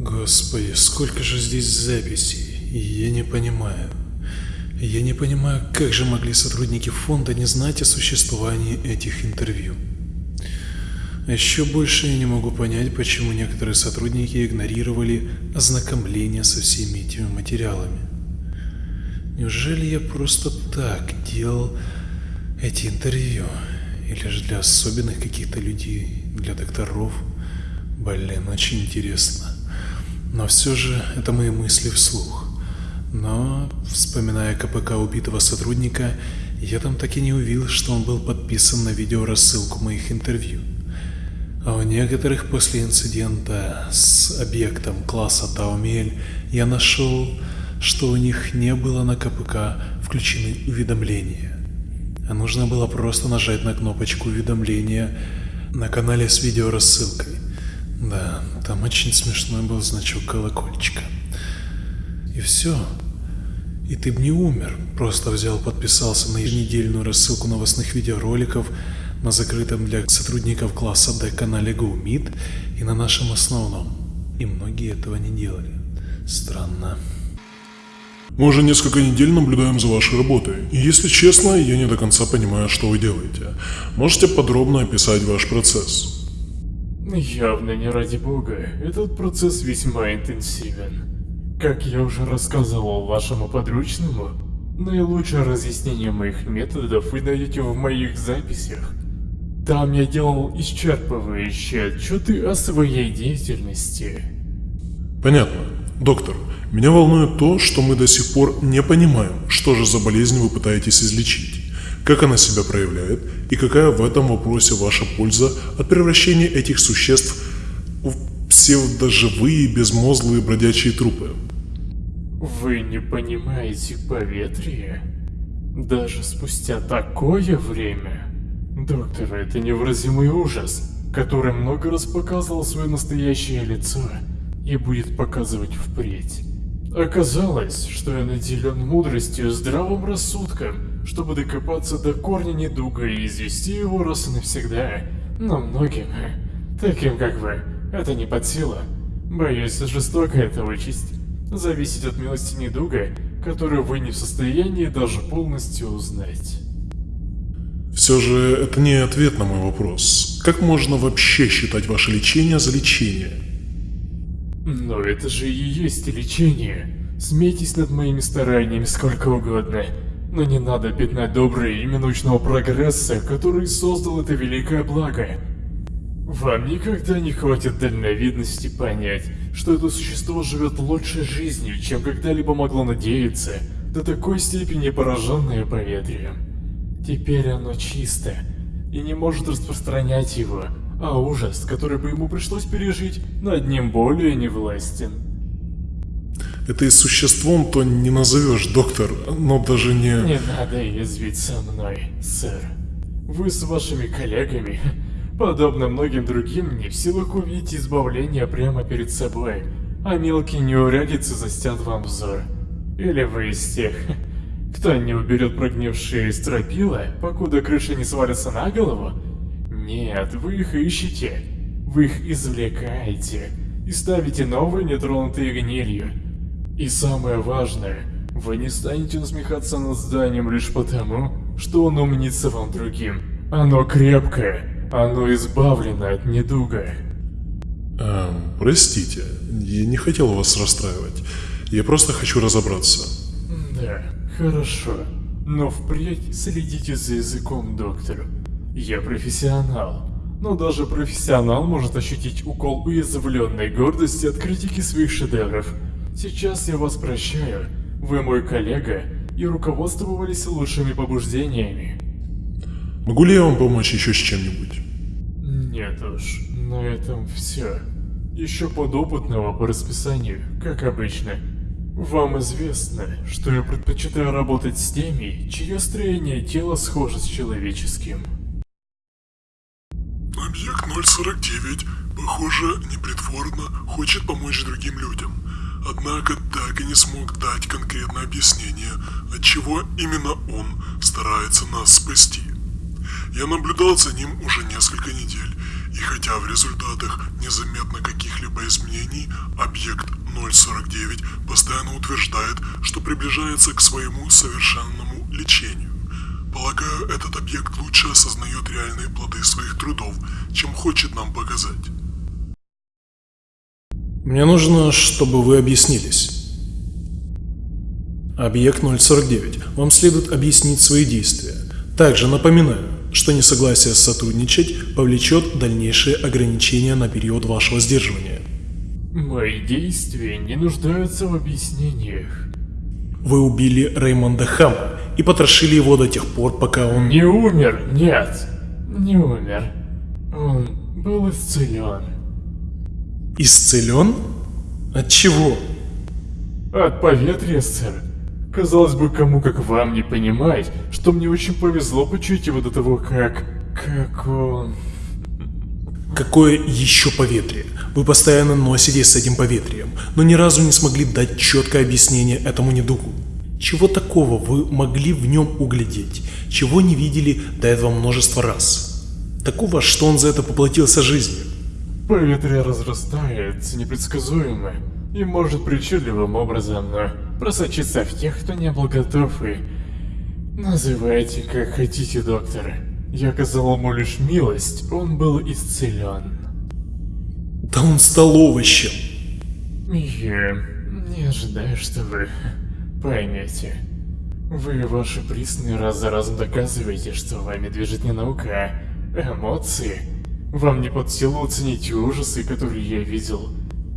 Господи, сколько же здесь записей, я не понимаю. Я не понимаю, как же могли сотрудники фонда не знать о существовании этих интервью. Еще больше я не могу понять, почему некоторые сотрудники игнорировали ознакомление со всеми этими материалами. Неужели я просто так делал эти интервью? Или же для особенных каких-то людей, для докторов? Блин, очень интересно. Но все же это мои мысли вслух. Но, вспоминая КПК убитого сотрудника, я там так и не увидел, что он был подписан на видеорассылку моих интервью. А у некоторых после инцидента с объектом класса Таумель я нашел что у них не было на КПК включены уведомления. А нужно было просто нажать на кнопочку уведомления на канале с видеорассылкой. Да, там очень смешной был значок колокольчика. И все. И ты бы не умер, просто взял, подписался на еженедельную рассылку новостных видеороликов на закрытом для сотрудников класса D канале GoMeet и на нашем основном. И многие этого не делали. Странно. Мы уже несколько недель наблюдаем за вашей работой, и если честно, я не до конца понимаю, что вы делаете. Можете подробно описать ваш процесс? Явно не ради бога, этот процесс весьма интенсивен. Как я уже рассказывал вашему подручному, наилучшее разъяснение моих методов вы найдете в моих записях. Там я делал исчерпывающие отчеты о своей деятельности. Понятно. Доктор, меня волнует то, что мы до сих пор не понимаем, что же за болезнь вы пытаетесь излечить, как она себя проявляет и какая в этом вопросе ваша польза от превращения этих существ в псевдоживые безмозглые бродячие трупы. Вы не понимаете поветрие? Даже спустя такое время? Доктор, это невыразимый ужас, который много раз показывал свое настоящее лицо и будет показывать впредь. Оказалось, что я наделен мудростью и здравым рассудком, чтобы докопаться до корня недуга и извести его раз и навсегда. Но многим, таким как вы, это не под силу. Боюсь, жестокая эта участь. Зависит от милости недуга, которую вы не в состоянии даже полностью узнать. Все же это не ответ на мой вопрос. Как можно вообще считать ваше лечение за лечение? Но это же и есть лечение. Смейтесь над моими стараниями сколько угодно. Но не надо пятнать доброе имя научного прогресса, который создал это великое благо. Вам никогда не хватит дальновидности понять, что это существо живет лучшей жизнью, чем когда-либо могло надеяться, до такой степени пораженное поветрием. Теперь оно чисто, и не может распространять его, а ужас, который бы ему пришлось пережить, над ним более не властен. Это и существом то не назовешь, доктор, но даже не... Не надо язвить со мной, сэр. Вы с вашими коллегами, подобно многим другим, не в силах увидеть избавление прямо перед собой, а мелкие неурядицы застят вам взор. Или вы из тех, кто не уберет прогнившие стропила, покуда крыша не свалится на голову, нет, вы их ищете. Вы их извлекаете и ставите новые, нетронутые гнилью. И самое важное, вы не станете насмехаться над зданием лишь потому, что оно мнится вам другим. Оно крепкое, оно избавлено от недуга. Эм, простите, я не хотел вас расстраивать. Я просто хочу разобраться. Да, хорошо. Но впредь следите за языком, доктор. Я профессионал. Но даже профессионал может ощутить укол уязвленной гордости от критики своих шедевров. Сейчас я вас прощаю. Вы мой коллега и руководствовались лучшими побуждениями. Могу ли я вам помочь еще с чем-нибудь? Нет уж, на этом все. Еще подопытного по расписанию, как обычно. Вам известно, что я предпочитаю работать с теми, чье строение тела схоже с человеческим. Объект 049, похоже, непритворно хочет помочь другим людям. Однако так и не смог дать конкретное объяснение, от чего именно он старается нас спасти. Я наблюдал за ним уже несколько недель, И хотя в результатах незаметно каких-либо изменений, объект 049 постоянно утверждает, что приближается к своему совершенному лечению. Полагаю, этот объект лучше осознает реальные плоды своих трудов, чем хочет нам показать. Мне нужно, чтобы вы объяснились. Объект 049. Вам следует объяснить свои действия. Также напоминаю, что несогласие сотрудничать повлечет дальнейшие ограничения на период вашего сдерживания. Мои действия не нуждаются в объяснениях. Вы убили Реймонда Хама и потрошили его до тех пор, пока он... Не умер, нет, не умер. Он был исцелен. Исцелен? От чего? От поветрия, сэр. Казалось бы, кому как вам не понимать, что мне очень повезло почуять его до того, как... Как он... Какое еще поветрие? Вы постоянно носитесь с этим поветрием, но ни разу не смогли дать четкое объяснение этому недугу. Чего такого вы могли в нем углядеть, чего не видели до этого множество раз? Такого, что он за это поплатился жизнью. Поветрие разрастается непредсказуемо и может причудливым образом просочиться в тех, кто не был готов и... Называйте как хотите, доктор. Я оказал ему лишь милость, он был исцелен. Да он стал овощем. Я не ожидаю, что вы поймете. Вы, ваши присные, раз за разом доказываете, что вами движет не наука, а эмоции. Вам не под силу оценить ужасы, которые я видел.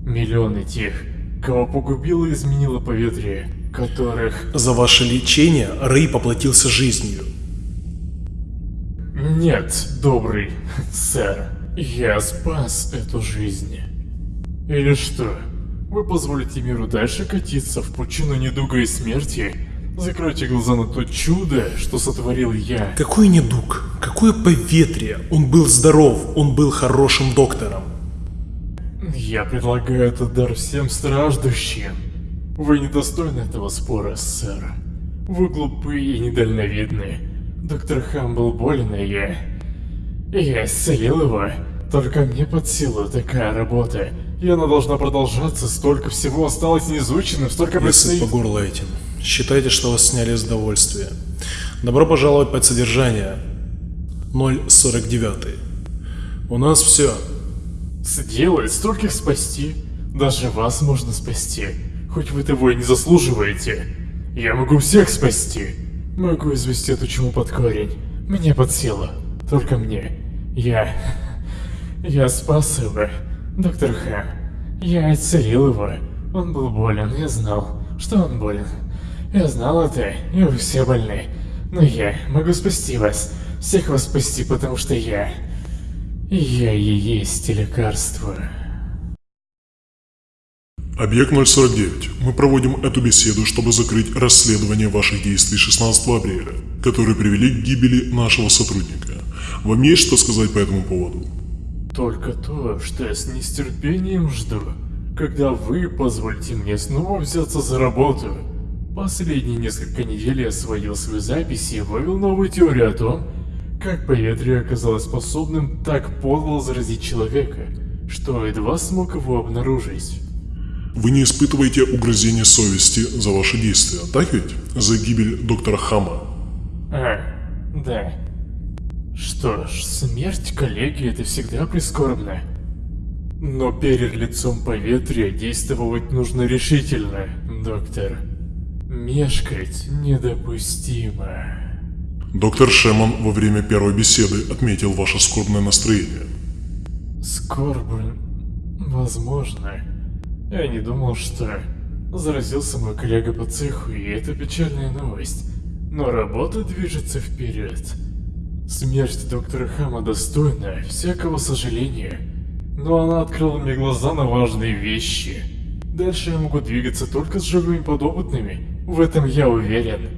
Миллионы тех, кого погубило и изменило поветрие, которых... За ваше лечение Рэй поплатился жизнью. Нет, добрый сэр, я спас эту жизнь. Или что? Вы позволите миру дальше катиться в пучину недуга и смерти? Закройте глаза на то чудо, что сотворил я. Какой недуг? Какое поветрие? Он был здоров, он был хорошим доктором. Я предлагаю этот дар всем страждущим. Вы недостойны этого спора, сэр. Вы глупые и недальновидны. Доктор Хам был болен, и я... Я исцелил его. Только мне под силу такая работа. И она должна продолжаться, столько всего осталось неизученным, столько предстоит... по горло этим. Считайте, что вас сняли с довольствия. Добро пожаловать под содержание. 049. У нас все. Сделает стольких спасти. Даже вас можно спасти. Хоть вы того и не заслуживаете. Я могу всех спасти. Могу извести эту чуму под корень. Мне под силу. Только мне. Я... Я спас его. Доктор Х. Я исцелил его. Он был болен, я знал, что он болен. Я знал это, и вы все больны. Но я могу спасти вас. Всех вас спасти, потому что я... Я и есть лекарство. Объект 049. Мы проводим эту беседу, чтобы закрыть расследование ваших действий 16 апреля, которые привели к гибели нашего сотрудника. Вам есть что сказать по этому поводу? Только то, что я с нестерпением жду, когда вы позволите мне снова взяться за работу. Последние несколько недель я сводил свои записи и вывел новую теорию о том, как поветрие оказалось способным так подло заразить человека, что едва смог его обнаружить. Вы не испытываете угрызения совести за ваши действия, так ведь? За гибель доктора Хама. А, да. Что ж, смерть коллеги это всегда прискорбно. Но перед лицом поветрия действовать нужно решительно, доктор. Мешкать недопустимо. Доктор Шеман во время первой беседы отметил ваше скорбное настроение. Скорбно. Возможно. Я не думал, что заразился мой коллега по цеху, и это печальная новость. Но работа движется вперед. Смерть доктора Хама достойна всякого сожаления. Но она открыла мне глаза на важные вещи. Дальше я могу двигаться только с живыми подопытными. В этом я уверен.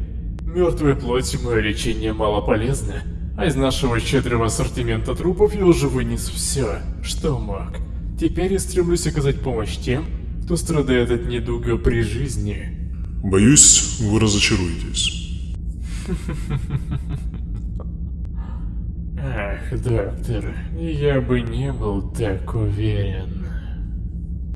Мертвой плоти мое лечение мало полезно, а из нашего щедрого ассортимента трупов я уже вынес все, что мог. Теперь я стремлюсь оказать помощь тем, кто страдает от недуга при жизни. Боюсь, вы разочаруетесь. Ах, доктор, я бы не был так уверен.